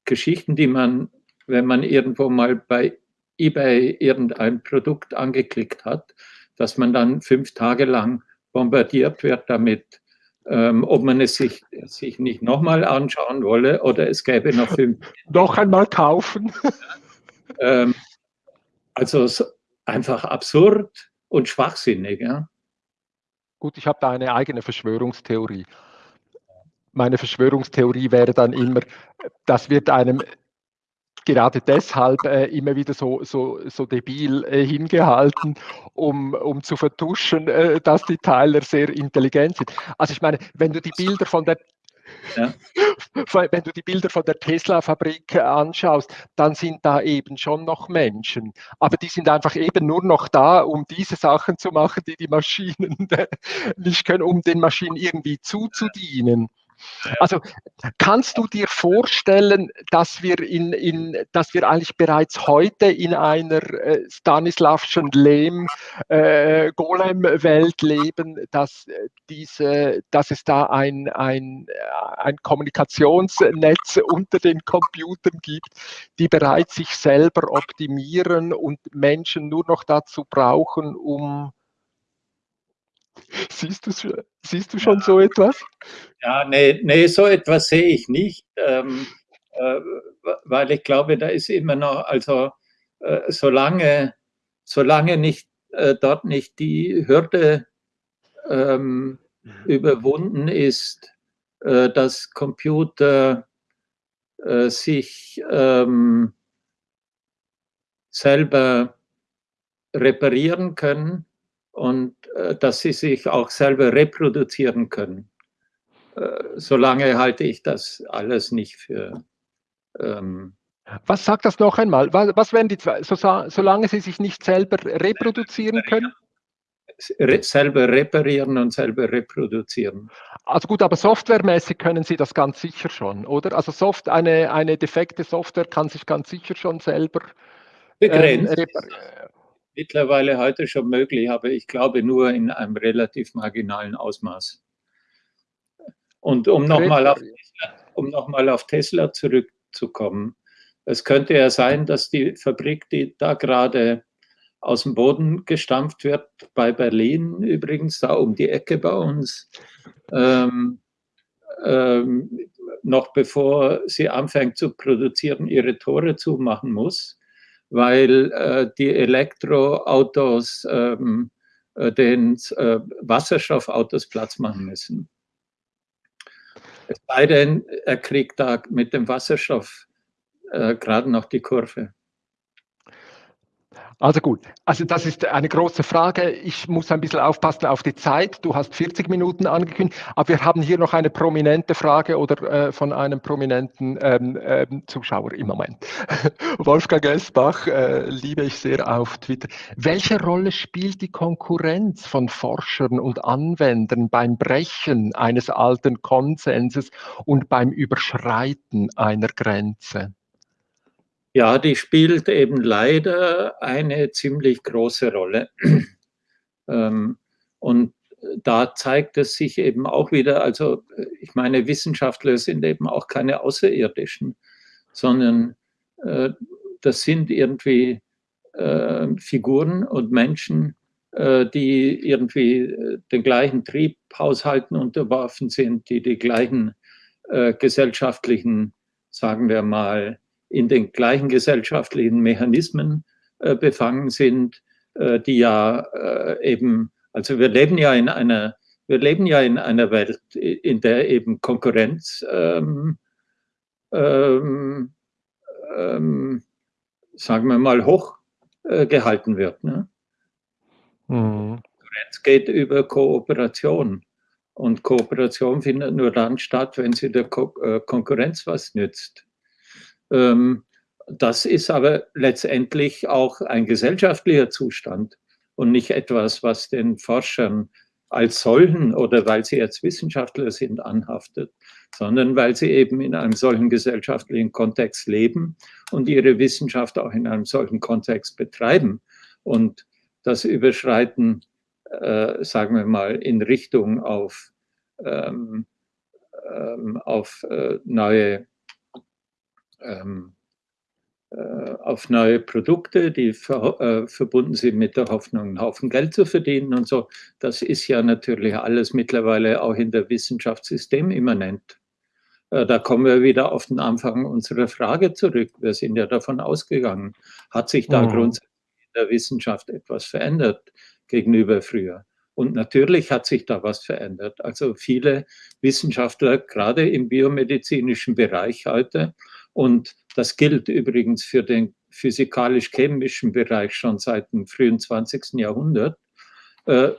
Geschichten, die man, wenn man irgendwo mal bei eBay irgendein Produkt angeklickt hat, dass man dann fünf Tage lang bombardiert wird damit, ähm, ob man es sich, sich nicht nochmal anschauen wolle oder es gäbe noch fünf. Noch einmal kaufen. Ähm, also einfach absurd und schwachsinnig. Ja? Gut, ich habe da eine eigene Verschwörungstheorie. Meine Verschwörungstheorie wäre dann immer, das wird einem gerade deshalb äh, immer wieder so, so, so debil äh, hingehalten, um, um zu vertuschen, äh, dass die Teiler sehr intelligent sind. Also ich meine, wenn du die Bilder von der ja. Wenn du die Bilder von der Tesla-Fabrik anschaust, dann sind da eben schon noch Menschen. Aber die sind einfach eben nur noch da, um diese Sachen zu machen, die die Maschinen nicht können, um den Maschinen irgendwie zuzudienen. Also kannst du dir vorstellen, dass wir, in, in, dass wir eigentlich bereits heute in einer äh, Stanislavschen Lehm äh, leben, dass, äh, diese, dass es da ein, ein, ein Kommunikationsnetz unter den Computern gibt, die bereits sich selber optimieren und Menschen nur noch dazu brauchen, um Siehst du, siehst du schon ja. so etwas? Ja, nee, nee, so etwas sehe ich nicht, ähm, äh, weil ich glaube, da ist immer noch, also äh, solange, solange nicht, äh, dort nicht die Hürde ähm, mhm. überwunden ist, äh, dass Computer äh, sich ähm, selber reparieren können, und äh, dass sie sich auch selber reproduzieren können. Äh, solange halte ich das alles nicht für. Ähm, was sagt das noch einmal? Was, was werden die zwei, so, solange sie sich nicht selber reproduzieren können? selber reparieren und selber reproduzieren. Also gut, aber softwaremäßig können Sie das ganz sicher schon, oder? Also Soft, eine, eine defekte Software kann sich ganz sicher schon selber begrenzt. Ähm, Mittlerweile heute schon möglich, aber ich glaube nur in einem relativ marginalen Ausmaß. Und um nochmal auf, um noch auf Tesla zurückzukommen, es könnte ja sein, dass die Fabrik, die da gerade aus dem Boden gestampft wird, bei Berlin übrigens, da um die Ecke bei uns, ähm, ähm, noch bevor sie anfängt zu produzieren, ihre Tore zumachen muss, weil äh, die Elektroautos ähm, äh, den äh, Wasserstoffautos Platz machen müssen. Es sei denn, er kriegt da mit dem Wasserstoff äh, gerade noch die Kurve. Also gut, also das ist eine große Frage. Ich muss ein bisschen aufpassen auf die Zeit. Du hast 40 Minuten angekündigt, aber wir haben hier noch eine prominente Frage oder äh, von einem prominenten ähm, ähm, Zuschauer im Moment. Wolfgang Esbach, äh, liebe ich sehr auf Twitter. Welche Rolle spielt die Konkurrenz von Forschern und Anwendern beim Brechen eines alten Konsenses und beim Überschreiten einer Grenze? Ja, die spielt eben leider eine ziemlich große Rolle. ähm, und da zeigt es sich eben auch wieder, also ich meine, Wissenschaftler sind eben auch keine Außerirdischen, sondern äh, das sind irgendwie äh, Figuren und Menschen, äh, die irgendwie äh, den gleichen Triebhaushalten unterworfen sind, die die gleichen äh, gesellschaftlichen, sagen wir mal, in den gleichen gesellschaftlichen Mechanismen äh, befangen sind, äh, die ja äh, eben, also wir leben ja in einer, wir leben ja in einer Welt, in der eben Konkurrenz ähm, ähm, ähm, sagen wir mal, hoch äh, gehalten wird. Ne? Mhm. Konkurrenz geht über Kooperation. Und Kooperation findet nur dann statt, wenn sie der Ko äh, Konkurrenz was nützt. Ähm, das ist aber letztendlich auch ein gesellschaftlicher Zustand und nicht etwas, was den Forschern als solchen oder weil sie jetzt Wissenschaftler sind, anhaftet, sondern weil sie eben in einem solchen gesellschaftlichen Kontext leben und ihre Wissenschaft auch in einem solchen Kontext betreiben. Und das Überschreiten, äh, sagen wir mal, in Richtung auf, ähm, ähm, auf äh, neue ähm, äh, auf neue Produkte, die ver, äh, verbunden sind mit der Hoffnung, einen Haufen Geld zu verdienen und so. Das ist ja natürlich alles mittlerweile auch in der Wissenschaft systemimmanent. Äh, da kommen wir wieder auf den Anfang unserer Frage zurück. Wir sind ja davon ausgegangen, hat sich da mhm. grundsätzlich in der Wissenschaft etwas verändert gegenüber früher? Und natürlich hat sich da was verändert. Also viele Wissenschaftler, gerade im biomedizinischen Bereich heute, und das gilt übrigens für den physikalisch-chemischen Bereich schon seit dem frühen 20. Jahrhundert, äh,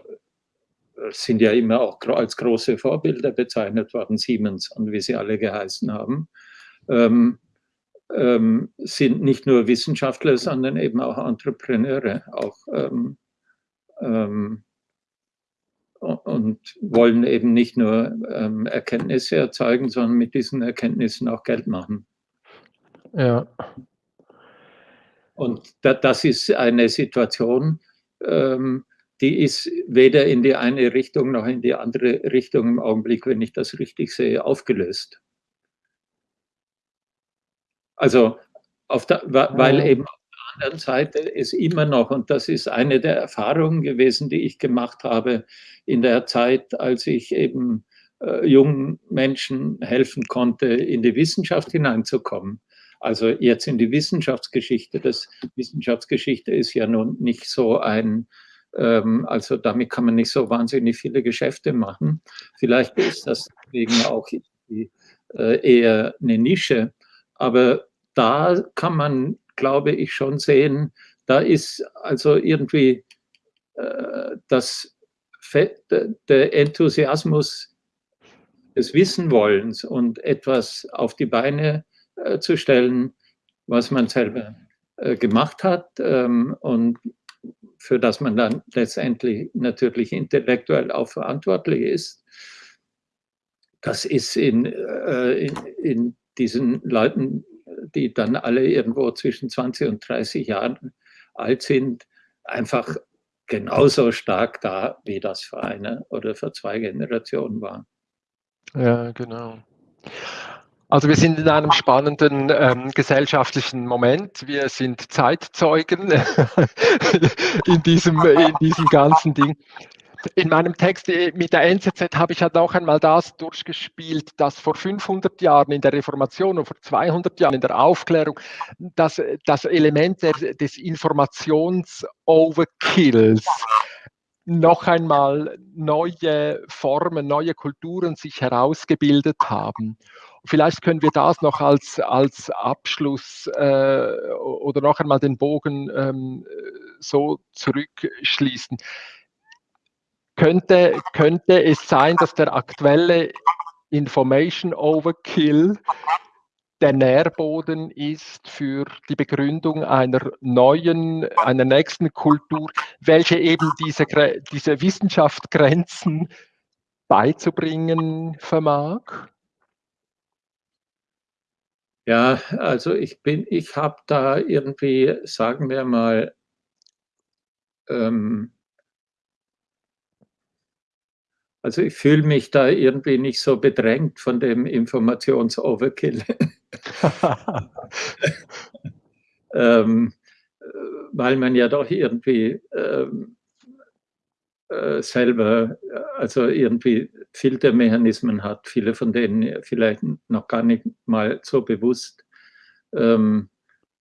sind ja immer auch als große Vorbilder bezeichnet worden, Siemens und wie sie alle geheißen haben, ähm, ähm, sind nicht nur Wissenschaftler, sondern eben auch Entrepreneure, auch ähm, ähm und wollen eben nicht nur ähm, Erkenntnisse erzeugen, sondern mit diesen Erkenntnissen auch Geld machen. Ja. Und da, das ist eine Situation, ähm, die ist weder in die eine Richtung noch in die andere Richtung im Augenblick, wenn ich das richtig sehe, aufgelöst. Also, der, weil eben auf der anderen Seite es immer noch, und das ist eine der Erfahrungen gewesen, die ich gemacht habe in der Zeit, als ich eben äh, jungen Menschen helfen konnte, in die Wissenschaft hineinzukommen. Also jetzt in die Wissenschaftsgeschichte. Das Wissenschaftsgeschichte ist ja nun nicht so ein, ähm, also damit kann man nicht so wahnsinnig viele Geschäfte machen. Vielleicht ist das deswegen auch die, äh, eher eine Nische. Aber da kann man, glaube ich, schon sehen, da ist also irgendwie äh, das, der Enthusiasmus des Wissenwollens und etwas auf die Beine äh, zu stellen, was man selber äh, gemacht hat ähm, und für das man dann letztendlich natürlich intellektuell auch verantwortlich ist. Das ist in, äh, in, in diesen Leuten, die dann alle irgendwo zwischen 20 und 30 Jahren alt sind, einfach genauso stark da, wie das vor einer oder vor zwei Generationen war. Ja, genau. Also wir sind in einem spannenden ähm, gesellschaftlichen Moment. Wir sind Zeitzeugen in, diesem, in diesem ganzen Ding. In meinem Text äh, mit der NZZ habe ich halt auch einmal das durchgespielt, dass vor 500 Jahren in der Reformation und vor 200 Jahren in der Aufklärung das, das Element der, des Informations-Overkills noch einmal neue Formen, neue Kulturen sich herausgebildet haben. Vielleicht können wir das noch als, als Abschluss äh, oder noch einmal den Bogen ähm, so zurückschließen. Könnte, könnte es sein, dass der aktuelle Information Overkill der Nährboden ist für die Begründung einer neuen, einer nächsten Kultur, welche eben diese, diese Wissenschaftsgrenzen beizubringen vermag? Ja, also ich bin, ich habe da irgendwie, sagen wir mal, ähm, also ich fühle mich da irgendwie nicht so bedrängt von dem Informationsoverkill. ähm, weil man ja doch irgendwie ähm, äh, selber, also irgendwie Filtermechanismen hat, viele von denen vielleicht noch gar nicht mal so bewusst, ähm,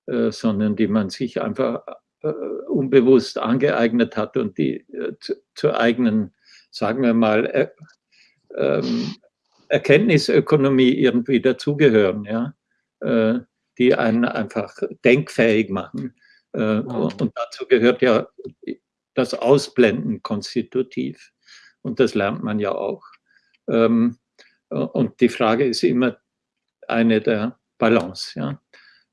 äh, sondern die man sich einfach äh, unbewusst angeeignet hat und die äh, zu, zur eigenen, sagen wir mal, er, ähm, Erkenntnisökonomie irgendwie dazugehören, ja, äh, die einen einfach denkfähig machen. Äh, mhm. Und dazu gehört ja das Ausblenden konstitutiv. Und das lernt man ja auch. Ähm, und die Frage ist immer eine der Balance. Ja?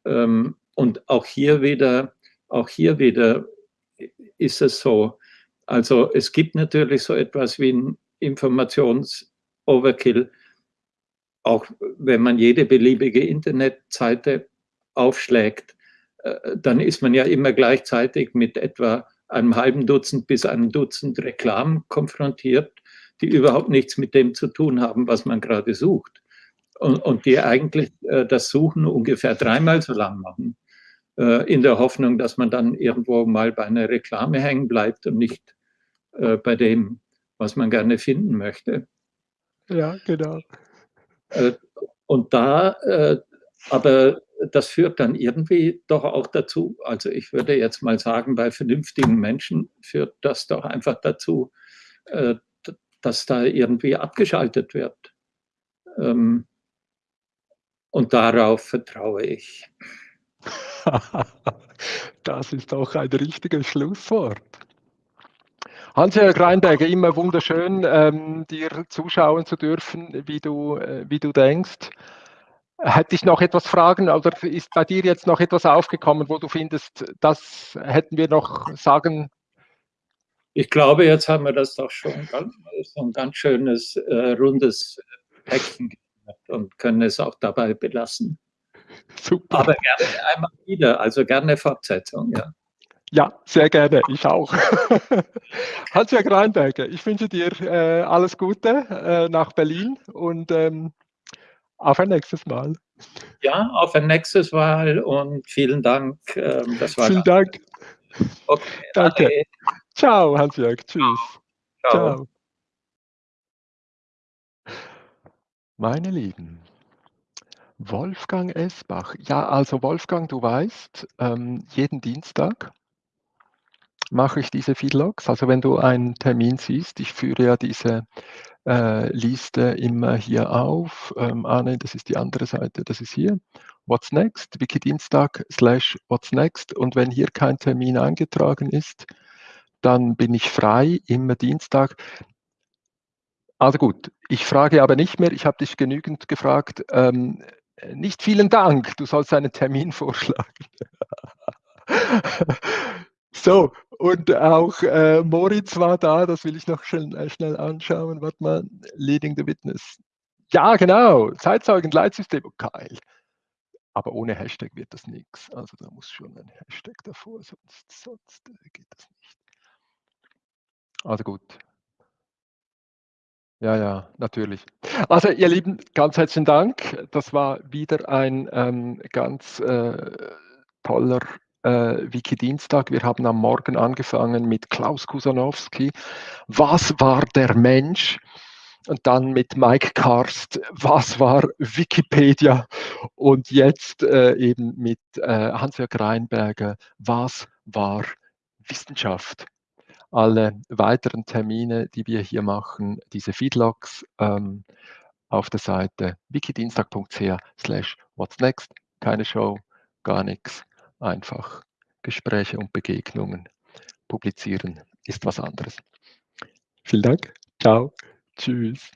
Ähm, und auch hier wieder, auch hier wieder ist es so, also es gibt natürlich so etwas wie ein Informations-Overkill, auch wenn man jede beliebige Internetseite aufschlägt, äh, dann ist man ja immer gleichzeitig mit etwa einem halben Dutzend bis einem Dutzend Reklamen konfrontiert, die überhaupt nichts mit dem zu tun haben, was man gerade sucht. Und, und die eigentlich äh, das Suchen ungefähr dreimal so lang machen, äh, in der Hoffnung, dass man dann irgendwo mal bei einer Reklame hängen bleibt und nicht äh, bei dem, was man gerne finden möchte. Ja, genau. Äh, und da, äh, aber das führt dann irgendwie doch auch dazu, also ich würde jetzt mal sagen, bei vernünftigen Menschen führt das doch einfach dazu, äh, dass da irgendwie abgeschaltet wird. Ähm, und darauf vertraue ich. das ist auch ein richtiges Schlusswort. Hans-Jörg Reinberger, immer wunderschön, ähm, dir zuschauen zu dürfen, wie du, äh, wie du denkst. Hätte ich noch etwas Fragen oder ist bei dir jetzt noch etwas aufgekommen, wo du findest, das hätten wir noch sagen? Ich glaube, jetzt haben wir das doch schon ganz, so ein ganz schönes, äh, rundes Päckchen gemacht und können es auch dabei belassen. Super. Aber gerne einmal wieder, also gerne Fortsetzung, ja. Ja, sehr gerne, ich auch. Hans-Jörg Reinberger, ich wünsche dir äh, alles Gute äh, nach Berlin und ähm, auf ein nächstes Mal. Ja, auf ein nächstes Mal und vielen Dank. Ähm, das war vielen Dank. Okay, Danke. Ade. Ciao, Hans-Jörg. Tschüss. Ciao. Ciao. Meine Lieben, Wolfgang Esbach. Ja, also Wolfgang, du weißt, ähm, jeden Dienstag mache ich diese Feedlogs. Also wenn du einen Termin siehst, ich führe ja diese äh, Liste immer hier auf. Ähm, ah nein, das ist die andere Seite, das ist hier. What's next? Wikidienstag slash what's next. Und wenn hier kein Termin eingetragen ist, dann bin ich frei, immer Dienstag. Also gut, ich frage aber nicht mehr, ich habe dich genügend gefragt. Ähm, nicht vielen Dank, du sollst einen Termin vorschlagen. So, und auch äh, Moritz war da, das will ich noch schnell, äh, schnell anschauen. Warte mal, Leading the Witness. Ja, genau, Zeitzeugen-Leitsystem, oh, geil. Aber ohne Hashtag wird das nichts. Also da muss schon ein Hashtag davor, sonst, sonst äh, geht das nicht. Also gut. Ja, ja, natürlich. Also ihr Lieben, ganz herzlichen Dank. Das war wieder ein ähm, ganz äh, toller äh, Wiki-Dienstag. Wir haben am Morgen angefangen mit Klaus Kusanowski. Was war der Mensch? Und dann mit Mike Karst, was war Wikipedia? Und jetzt äh, eben mit äh, Hans-Jörg Reinberger, was war Wissenschaft? alle weiteren Termine, die wir hier machen, diese Feedlogs ähm, auf der Seite wikidienstag.ch slash what's next. Keine Show, gar nichts. Einfach Gespräche und Begegnungen. Publizieren ist was anderes. Vielen Dank. Ciao. Tschüss.